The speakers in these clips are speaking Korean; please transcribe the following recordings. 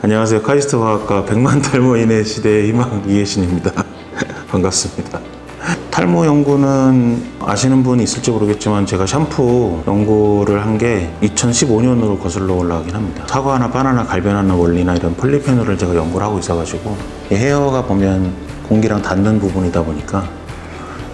안녕하세요. 카이스트 화학과 100만 탈모인의 시대의 희망 이혜신입니다. 반갑습니다. 탈모 연구는 아시는 분이 있을지 모르겠지만 제가 샴푸 연구를 한 게 2015년으로 거슬러 올라가긴 합니다. 사과나 바나나 갈변하는 원리나 이런 폴리페놀을 제가 연구를 하고 있어가지고 이 헤어가 보면 공기랑 닿는 부분이다 보니까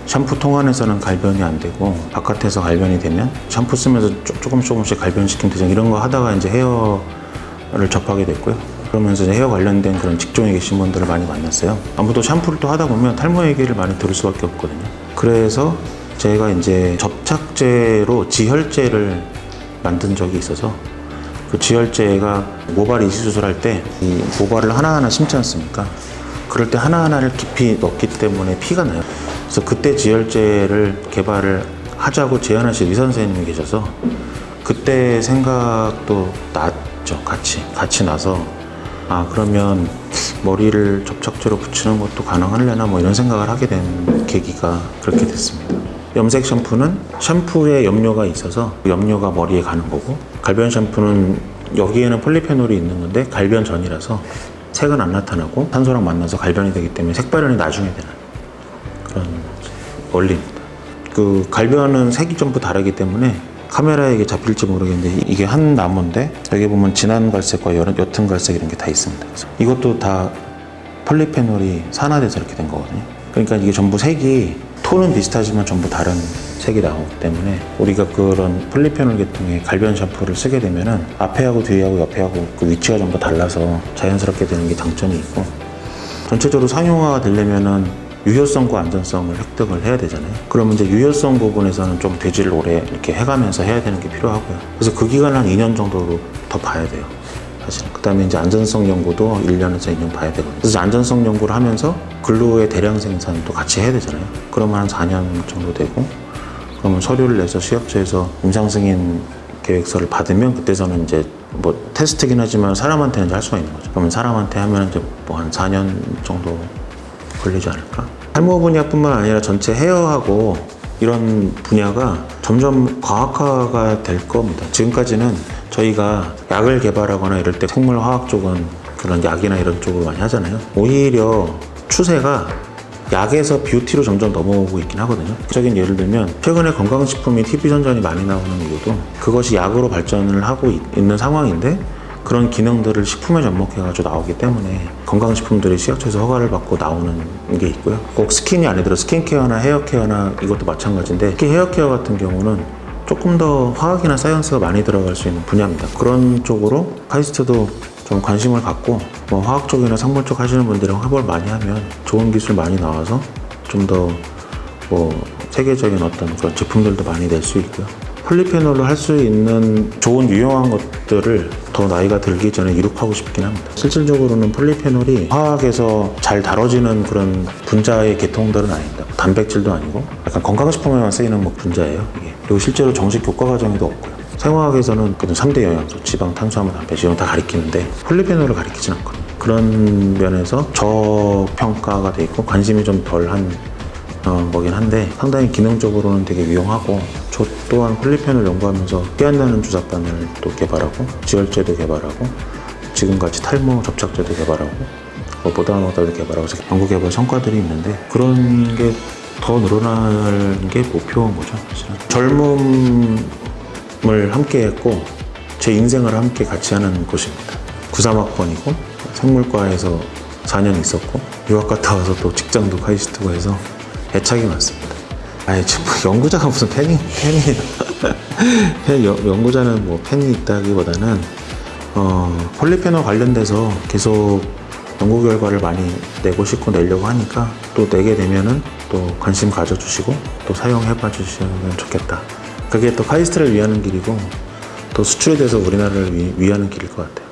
샴푸 통 안에서는 갈변이 안 되고 바깥에서 갈변이 되면 샴푸 쓰면서 조- 조금씩 조금씩 갈변시키면 되죠. 이런 거 하다가 이제 헤어를 접하게 됐고요. 그러면서 헤어 관련된 그런 직종에 계신 분들을 많이 만났어요. 아무도 샴푸를 또 하다 보면 탈모 얘기를 많이 들을 수밖에 없거든요. 그래서 제가 이제 접착제로 지혈제를 만든 적이 있어서 그 지혈제가 모발 이식 수술할 때 이 모발을 하나하나 심지 않습니까? 그럴 때 하나하나를 깊이 넣기 때문에 피가 나요. 그래서 그때 지혈제를 개발을 하자고 제안하신 의사 선생님이 계셔서 그때 생각도 났죠. 같이 같이 나서 아 그러면 머리를 접착제로 붙이는 것도 가능하려나 뭐 이런 생각을 하게 된 계기가 그렇게 됐습니다. 염색 샴푸는 샴푸에 염료가 있어서 그 염료가 머리에 가는 거고 갈변 샴푸는 여기에는 폴리페놀이 있는 건데 갈변 전이라서 색은 안 나타나고 탄소랑 만나서 갈변이 되기 때문에 색발현이 나중에 되는 그런 원리입니다. 그 갈변은 색이 전부 다르기 때문에 카메라에 이게 잡힐지 모르겠는데 이게 한 나무인데 여기 보면 진한 갈색과 옅- 옅은 갈색 이런 게 다 있습니다. 이것도 다 폴리페놀이 산화돼서 이렇게 된 거거든요. 그러니까 이게 전부 색이 톤은 비슷하지만 전부 다른 색이 나오기 때문에 우리가 그런 폴리페놀 계통의 갈변 샴푸를 쓰게 되면은 앞에하고 뒤하고 옆에하고 그 위치가 전부 달라서 자연스럽게 되는 게 장점이 있고 전체적으로 상용화가 되려면은 유효성과 안전성을 획득을 해야 되잖아요. 그러면 이제 유효성 부분에서는 좀 대지를 오래 이렇게 해가면서 해야 되는 게 필요하고요. 그래서 그 기간을 한 2년 정도 더 봐야 돼요. 사실은. 그 다음에 이제 안전성 연구도 1년에서 2년 봐야 되거든요. 그래서 안전성 연구를 하면서 근로의 대량 생산도 같이 해야 되잖아요. 그러면 한 4년 정도 되고, 그러면 서류를 내서 시약처에서 임상 승인 계획서를 받으면 그때서는 이제 뭐 테스트긴 하지만 사람한테는 이제 할 수가 있는 거죠. 그러면 사람한테 하면 이제 뭐 한 4년 정도 걸리지 않을까? 탈모 분야뿐만 아니라 전체 헤어하고 이런 분야가 점점 과학화가 될 겁니다. 지금까지는 저희가 약을 개발하거나 이럴 때 생물화학 쪽은 그런 약이나 이런 쪽으로 많이 하잖아요. 오히려 추세가 약에서 뷰티로 점점 넘어오고 있긴 하거든요. 적인 예를 들면 최근에 건강식품이 TV 선전이 많이 나오는 이유도 그것이 약으로 발전을 하고 있- 있는 상황인데 그런 기능들을 식품에 접목해가지고 나오기 때문에 건강식품들이 시약처에서 허가를 받고 나오는 게 있고요. 꼭 스킨이 아니더라도 스킨케어나 헤어케어나 이것도 마찬가지인데 특히 헤어케어 같은 경우는 조금 더 화학이나 science가 많이 들어갈 수 있는 분야입니다. 그런 쪽으로 카이스트도 좀 관심을 갖고 뭐 화학 쪽이나 생물 쪽 하시는 분들이랑 협업을 많이 하면 좋은 기술 많이 나와서 좀 더 뭐 세계적인 어떤 그런 제품들도 많이 낼 수 있고요. 폴리페놀로 할 수 있는 좋은 유용한 것들을 더 나이가 들기 전에 이룩하고 싶긴 합니다. 실질적으로는 폴리페놀이 화학에서 잘 다뤄지는 그런 분자의 계통들은 아닙니다. 단백질도 아니고 약간 건강식품에만 쓰이는 뭐 분자예요. 이게. 그리고 실제로 정식 교과 과정에도 없고요. 생화학에서는 그런 3대 영양소, 지방, 탄수화물, 이런 거다 가리키는데 폴리페놀을 가리키진 않거든요. 그런 면에서 저평가가 돼 있고 관심이 좀 덜한 어, 거긴 한데 상당히 기능적으로는 되게 유용하고 저 또한 폴리펜을 연구하면서 나는 주사바늘 또 개발하고 지혈제도 개발하고 지금같이 탈모 접착제도 개발하고 뭐 보다노다도 개발하고 연구 개발 성과들이 있는데 그런 게 더 늘어나는 게 목표인 거죠 사실은 젊음을 함께 했고 제 인생을 함께 같이 하는 곳입니다 93학번이고 생물과에서 4년 있었고 유학 갔다 와서 또 직장도 카이스트고 해서 애착이 많습니다. 아니 뭐 연구자가 무슨 팬이 팬이에요. 팬, 연- 연구자는 뭐 팬이 있다기보다는 어, 폴리페놀 관련돼서 계속 연구 결과를 많이 내고 싶고 내려고 하니까 또 내게 되면은 또 관심 가져주시고 또 사용해 봐 주시면 좋겠다. 그게 또 카이스트를 위하는 길이고 또 수출에 대해서 우리나라를 위, 위하는 길일 것 같아요.